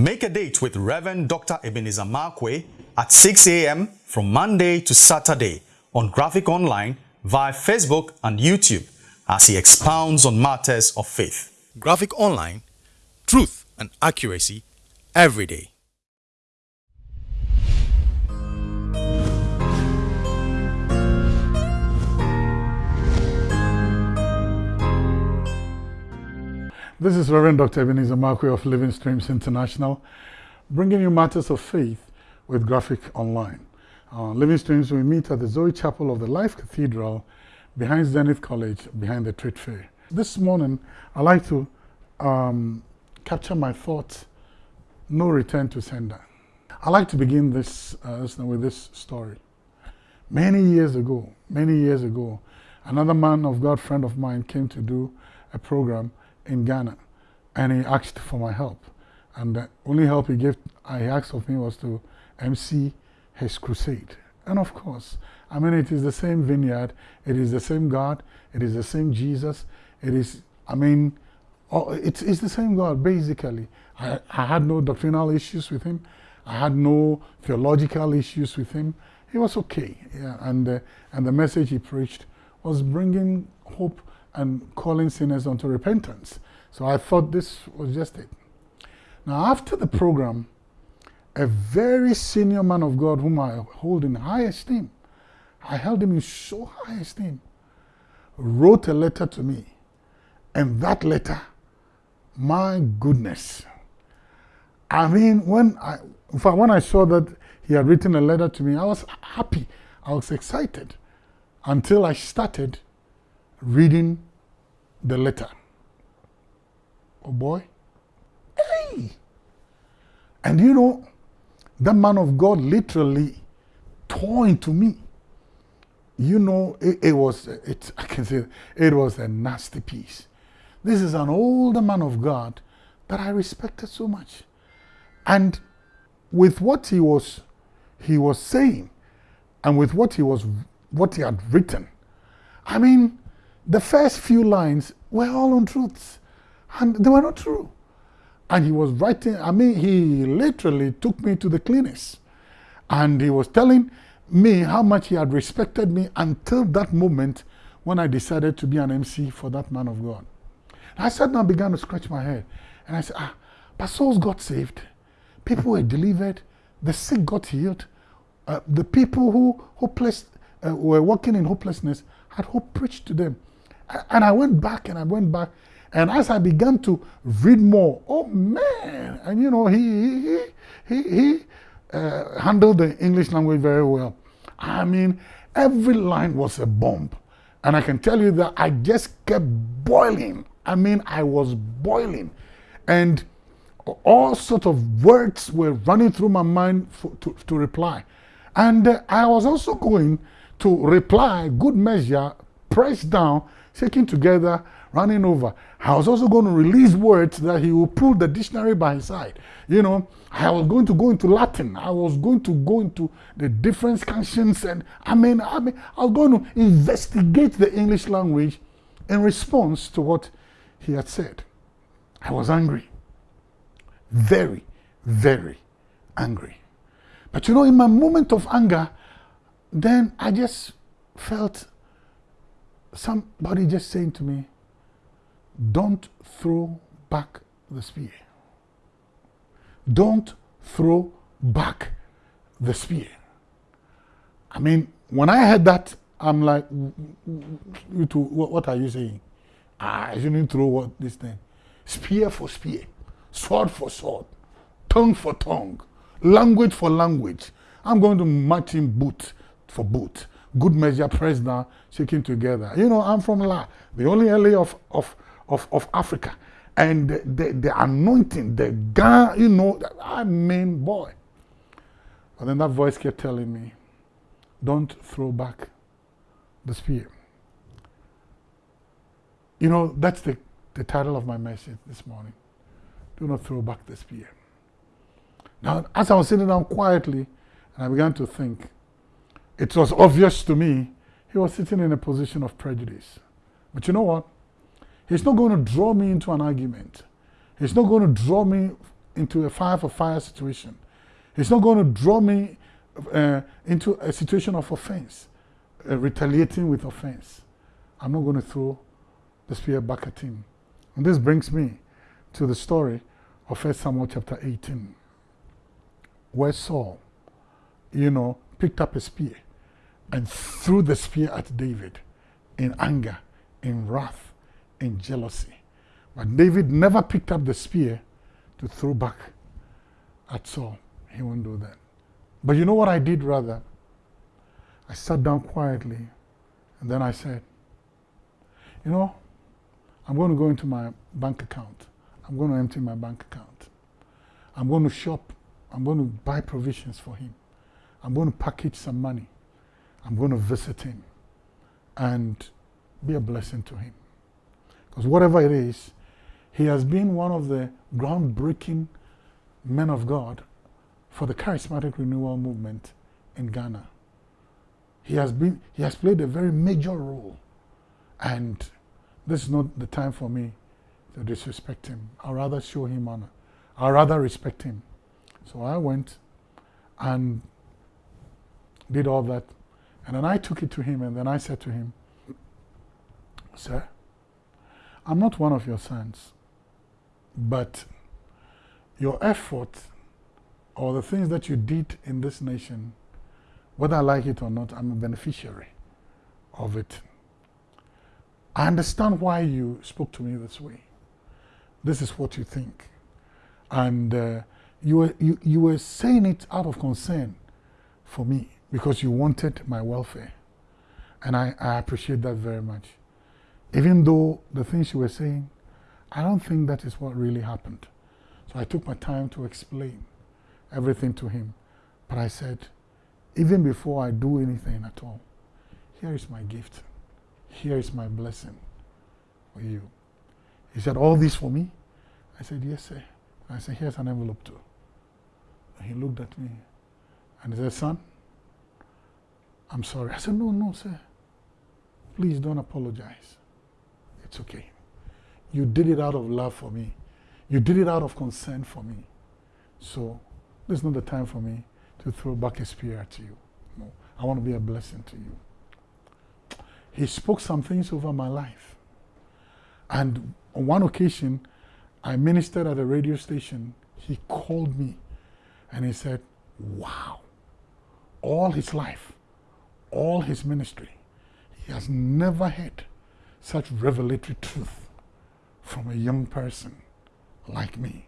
Make a date with Reverend Dr. Ebenezer Markwei at 6 a.m. from Monday to Saturday on Graphic Online via Facebook and YouTube as he expounds on matters of faith. Graphic Online, truth and accuracy every day. This is Reverend Dr. Ebenezer Markwei of Living Streams International, bringing you matters of faith with Graphic Online. Uh, Living Streams, we meet at the Zoe Chapel of the Life Cathedral behind Zenith College, behind the Trade Fair. This morning, I'd like to um, capture my thoughts, no return to sender. I'd like to begin this uh, with this story. Many years ago, many years ago, another man of God, friend of mine, came to do a program in Ghana and he asked for my help. And the only help he gave, I asked of me was to MC his crusade. And of course, I mean, it is the same vineyard, it is the same God, it is the same Jesus, it is, I mean, oh, it's, it's the same God, basically. I, I had no doctrinal issues with him. I had no theological issues with him. He was okay. Yeah, and, uh, and the message he preached was bringing hope and calling sinners unto repentance. So I thought this was just it. Now, after the program, a very senior man of God whom I hold in high esteem, I held him in so high esteem, wrote a letter to me. And that letter, my goodness. I mean, when I, in fact, when I saw that he had written a letter to me, I was happy. I was excited until I started reading the letter. Oh boy. Hey! And you know, that man of God literally tore into me. You know, it, it was, it, I can say, it was a nasty piece. This is an older man of God that I respected so much. And with what he was, he was saying, and with what he was, what he had written, I mean, the first few lines were all untruths, and they were not true. And he was writing, I mean, he literally took me to the cleanest. And he was telling me how much he had respected me until that moment when I decided to be an MC for that man of God. And I down began to scratch my head. And I said, ah, but souls got saved. People were delivered. The sick got healed. Uh, the people who hopeless, uh, were walking in hopelessness had hope preached to them. And I went back and I went back. And as I began to read more, oh man, and you know, he, he, he, he uh, handled the English language very well. I mean, every line was a bomb. And I can tell you that I just kept boiling. I mean, I was boiling. And all sorts of words were running through my mind for, to, to reply. And uh, I was also going to reply, good measure, pressed down, shaking together, running over. I was also going to release words that he would pull the dictionary by his side. You know, I was going to go into Latin. I was going to go into the different scansions. And I mean, I mean, I was going to investigate the English language in response to what he had said. I was angry. Very, very angry. But you know, in my moment of anger, then I just felt somebody just saying to me, don't throw back the spear. Don't throw back the spear. I mean, when I heard that, I'm like, you two, what are you saying? Ah, I shouldn't throw what this thing. Spear for spear, sword for sword, tongue for tongue, language for language. I'm going to match him boot for boot good measure down, shaking together. You know, I'm from La, the only LA of, of, of, of Africa. And the, the, the anointing, the God, you know, I mean, boy. But then that voice kept telling me, don't throw back the spear. You know, that's the, the title of my message this morning. Do not throw back the spear. Now, as I was sitting down quietly, and I began to think, it was obvious to me he was sitting in a position of prejudice. But you know what? He's not going to draw me into an argument. He's not going to draw me into a fire for fire situation. He's not going to draw me uh, into a situation of offense, uh, retaliating with offense. I'm not going to throw the spear back at him. And this brings me to the story of 1 Samuel chapter 18, where Saul, you know, picked up a spear and threw the spear at David in anger, in wrath, in jealousy. But David never picked up the spear to throw back at Saul. He won't do that. But you know what I did rather? I sat down quietly and then I said, you know, I'm going to go into my bank account. I'm going to empty my bank account. I'm going to shop. I'm going to buy provisions for him. I'm going to package some money. I'm going to visit him and be a blessing to him. Because whatever it is, he has been one of the groundbreaking men of God for the charismatic renewal movement in Ghana. He has been he has played a very major role and this is not the time for me to disrespect him. I'd rather show him honor. I'd rather respect him. So I went and did all that. And then I took it to him and then I said to him, Sir, I'm not one of your sons, but your effort or the things that you did in this nation, whether I like it or not, I'm a beneficiary of it. I understand why you spoke to me this way. This is what you think. And uh, you, were, you, you were saying it out of concern for me because you wanted my welfare. And I, I appreciate that very much. Even though the things you were saying, I don't think that is what really happened. So I took my time to explain everything to him. But I said, even before I do anything at all, here is my gift. Here is my blessing for you. He said, All this for me? I said, Yes, sir. I said, Here's an envelope too. And he looked at me and he said, Son, I'm sorry. I said, No, no, sir. Please don't apologize. It's okay. You did it out of love for me. You did it out of concern for me. So this is not the time for me to throw back a spear at you. No, I want to be a blessing to you. He spoke some things over my life. And on one occasion, I ministered at a radio station. He called me and he said, Wow, all his life, all his ministry, he has never had such revelatory truth from a young person like me.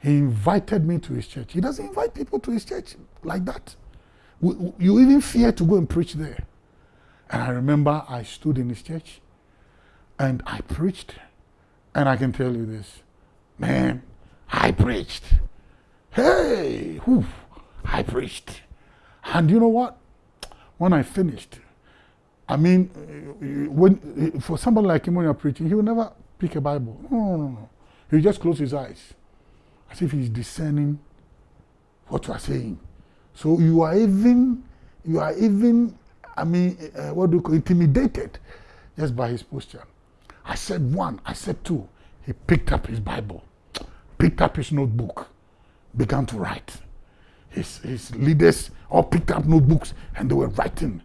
He invited me to his church. He doesn't invite people to his church like that. You even fear to go and preach there. And I remember I stood in his church and I preached. And I can tell you this, man, I preached. Hey, whew, I preached. And you know what? When I finished, I mean, when for somebody like him when you're preaching, he will never pick a Bible. No, no, no, no. He'll just close his eyes as if he's discerning what you are saying. So you are even, you are even I mean, uh, what do you call intimidated just by his posture. I said one, I said two. He picked up his Bible, picked up his notebook, began to write. His, his leaders all picked up notebooks and they were writing.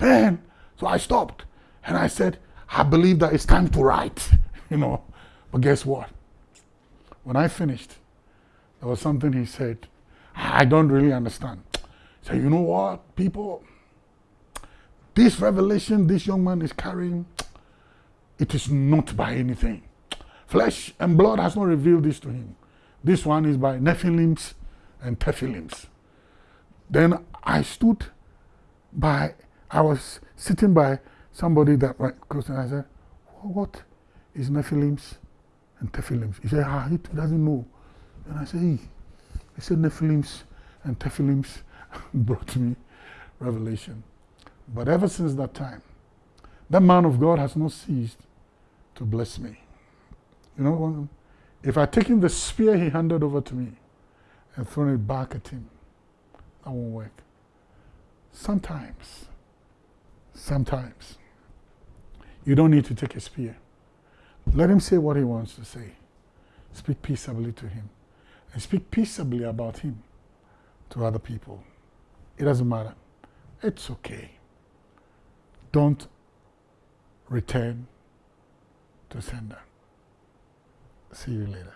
Man, so I stopped and I said, I believe that it's time to write, you know. But guess what? When I finished, there was something he said, I don't really understand. So you know what, people, this revelation this young man is carrying, it is not by anything. Flesh and blood has not revealed this to him. This one is by Nephilims and Tephilims. Then I stood by, I was sitting by somebody that went close and I said, what is Nephilims and Tephilims? He said, ah, he doesn't know. And I said, he, he said Nephilims and Tephilims brought me revelation. But ever since that time, that man of God has not ceased to bless me. You know, if I take taken the spear he handed over to me and thrown it back at him, that won't work. Sometimes, sometimes, you don't need to take a spear. Let him say what he wants to say. Speak peaceably to him. and speak peaceably about him to other people. It doesn't matter. It's okay. Don't return to sender. See you later.